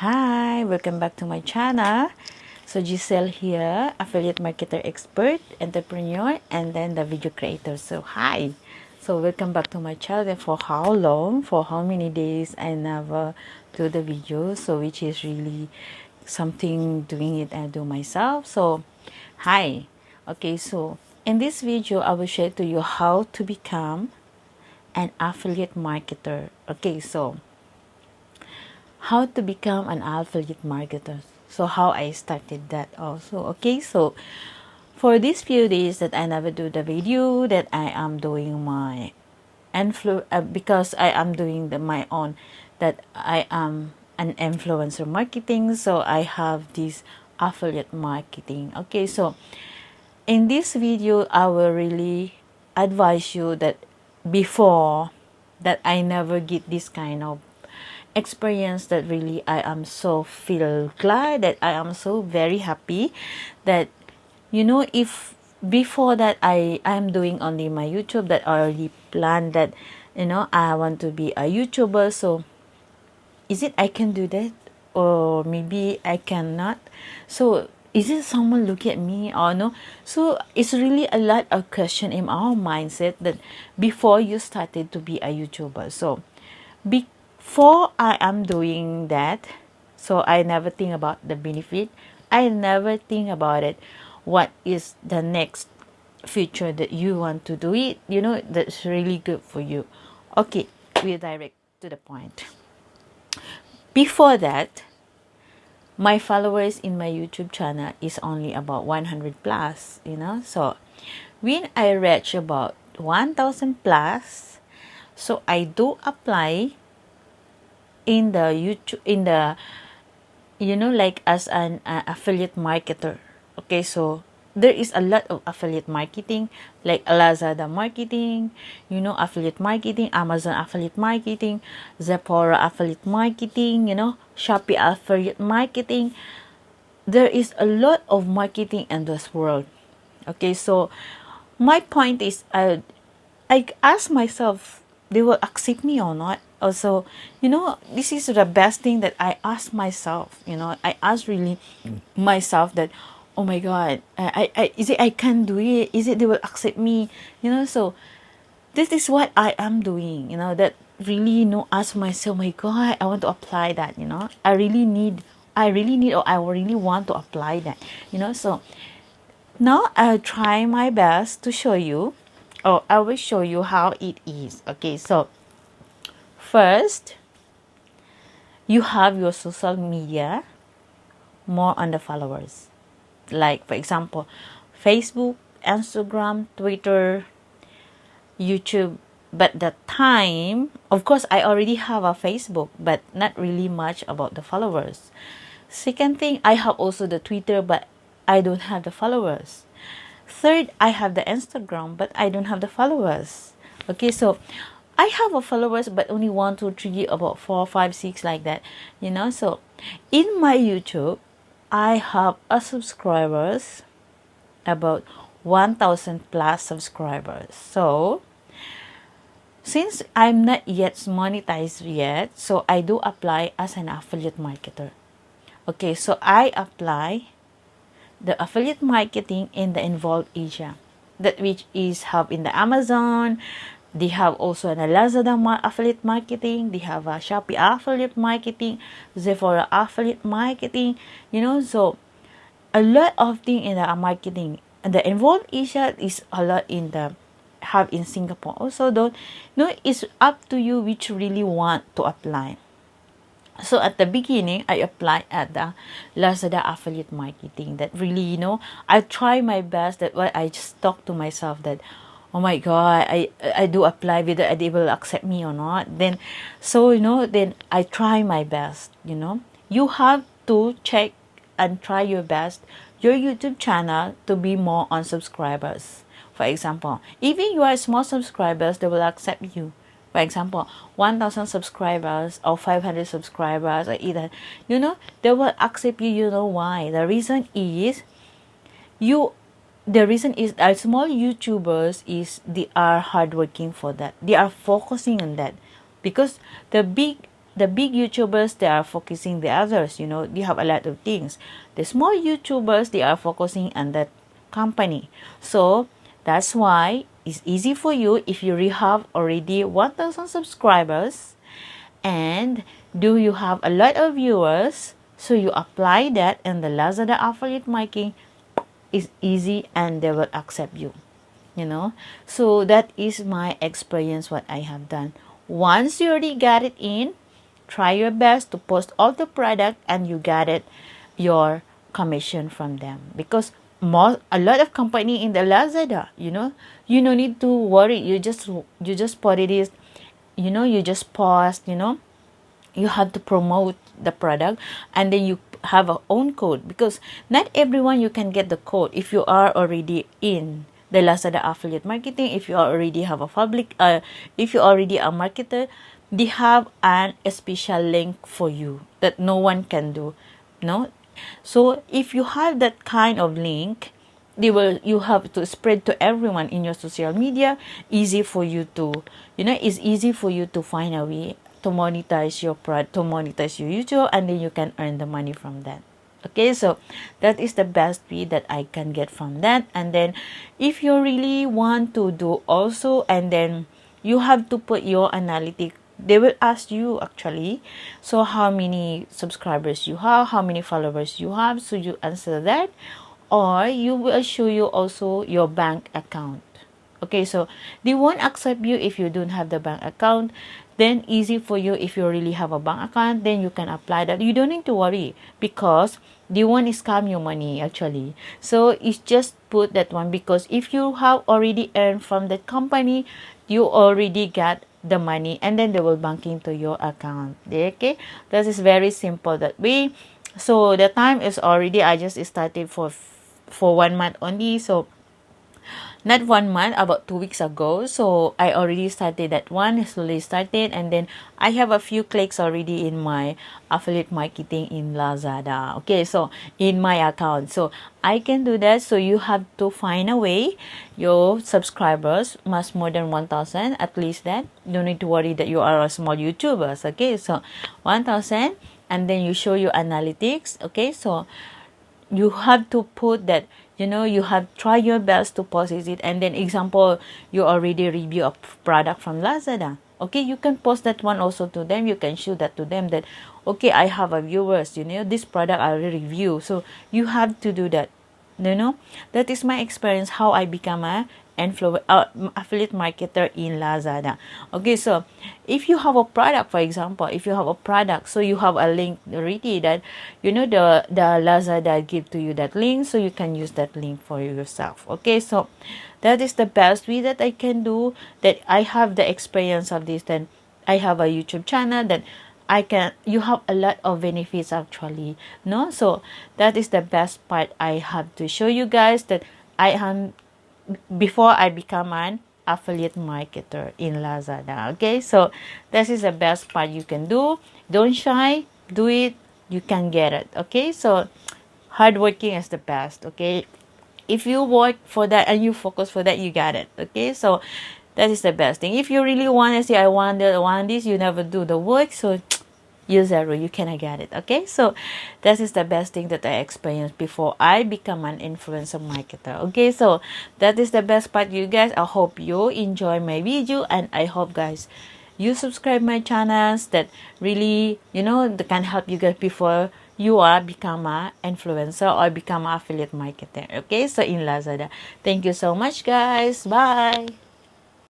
Hi, welcome back to my channel. So Giselle here, affiliate marketer expert, entrepreneur, and then the video creator. So hi. So welcome back to my channel. For how long? For how many days I never do the video. So which is really something doing it I do myself. So hi. Okay, so in this video I will share to you how to become an affiliate marketer. Okay, so how to become an affiliate marketer. So how i started that also. Okay so for these few days that i never do the video that i am doing my influ uh, because i am doing the, my own that i am an influencer marketing so i have this affiliate marketing. Okay so in this video i will really advise you that before that i never get this kind of experience that really I am so feel glad that I am so very happy that you know if before that I I'm doing only my YouTube that I already planned that you know I want to be a YouTuber so is it I can do that? Or maybe I cannot? So is it someone look at me or no? So it's really a lot of question in our mindset that before you started to be a YouTuber. So be for I am doing that so I never think about the benefit. I never think about it. What is the next future that you want to do it? You know that's really good for you. Okay we direct to the point. Before that my followers in my youtube channel is only about 100 plus you know? So when i reach about 1000 plus so i do apply in the YouTube in the you know like as an uh, affiliate marketer okay so there is a lot of affiliate marketing like Lazada marketing, you know, affiliate marketing, Amazon affiliate marketing, Sephora affiliate marketing, you know, Shopee affiliate marketing. There is a lot of marketing in this world. Okay, so my point is I I ask myself they will accept me or not also you know this is the best thing that i ask myself you know. I ask really myself that oh my god I, I is it i can do it? Is it they will accept me? You know so this is what i am doing you know that really you know ask myself oh my god i want to apply that you know. I really need i really need or i really want to apply that you know. So now i'll try my best to show you or i will show you how it is okay? So First, you have your social media more on the followers. Like, for example, Facebook, Instagram, Twitter, YouTube. But the time, of course, I already have a Facebook, but not really much about the followers. Second thing, I have also the Twitter, but I don't have the followers. Third, I have the Instagram, but I don't have the followers. Okay, so I have a followers but only one, two, three, about four, five, six like that. You know, so in my YouTube I have a subscribers about 1000 plus subscribers. So since I'm not yet monetized yet, so I do apply as an affiliate marketer. Okay, so I apply the affiliate marketing in the involved Asia that which is have in the Amazon, they have also an Lazada affiliate marketing. They have a Shopee affiliate marketing, Sephora affiliate marketing. You know, so a lot of thing in the marketing. And the involved Asia is a lot in the have in Singapore. Also, don't you know it's up to you which really want to apply. So at the beginning, I applied at the Lazada affiliate marketing. That really, you know, I try my best. That what I just talk to myself that oh my god i i do apply whether they will accept me or not. Then so you know then i try my best you know. You have to check and try your best your youtube channel to be more on subscribers. For example even you are small subscribers they will accept you. For example 1000 subscribers or 500 subscribers or either you know they will accept you. You know why? The reason is you the reason is that small youtubers is they are hardworking for that. They are focusing on that. Because the big the big youtubers they are focusing the others you know. They have a lot of things. The small youtubers they are focusing on that company. So that's why it's easy for you if you have already 1000 subscribers and do you have a lot of viewers so you apply that and the lazada affiliate marketing is easy and they will accept you you know? So that is my experience what i have done. Once you already got it in try your best to post all the product and you got it your commission from them. Because more a lot of company in the lazada you know? You no need to worry you just you just put it is you know you just post you know? You have to promote the product and then you have a own code because not everyone you can get the code if you are already in the Lazada affiliate marketing if you already have a public uh, if you already a marketer they have an special link for you that no one can do no? So if you have that kind of link they will you have to spread to everyone in your social media. Easy for you to you know it's easy for you to find a way to monetize your product to monetize your youtube and then you can earn the money from that. Okay so that is the best fee that i can get from that. And then if you really want to do also and then you have to put your analytic they will ask you actually so how many subscribers you have how many followers you have so you answer that. Or you will show you also your bank account. Okay so they won't accept you if you don't have the bank account then easy for you if you really have a bank account then you can apply that. You don't need to worry because they won't scam your money actually. So it's just put that one because if you have already earned from the company you already got the money and then they will bank into your account. Okay? This is very simple that way. So the time is already. I just started for for one month only. So not one month about two weeks ago. So i already started that one slowly started and then i have a few clicks already in my affiliate marketing in lazada. Okay so in my account. So i can do that. So you have to find a way. Your subscribers must more than 1000 at least that. Don't need to worry that you are a small youtubers. Okay so 1000 and then you show your analytics. Okay so you have to put that you know you have try your best to post it and then example you already review a product from lazada. Okay you can post that one also to them. You can show that to them that okay i have a viewers you know this product i review. So you have to do that you know. That is my experience how i become a uh, affiliate marketer in Lazada. Okay, so if you have a product, for example, if you have a product, so you have a link already that you know the the Lazada give to you that link, so you can use that link for yourself. Okay, so that is the best way that I can do. That I have the experience of this. Then I have a YouTube channel that I can you have a lot of benefits actually no so that is the best part I have to show you guys that I am before I become an affiliate marketer in Lazada. Okay, so this is the best part you can do. Don't shy, do it, you can get it. Okay, so hardworking is the best. Okay, if you work for that and you focus for that, you got it. Okay, so that is the best thing. If you really want to say, I want I want this, you never do the work. So use zero you cannot get it okay? So this is the best thing that i experienced before i become an influencer marketer okay? So that is the best part. You guys i hope you enjoy my video and i hope guys you subscribe my channels that really you know that can help you guys before you are become a influencer or become affiliate marketer okay? So in lazada. Thank you so much guys. Bye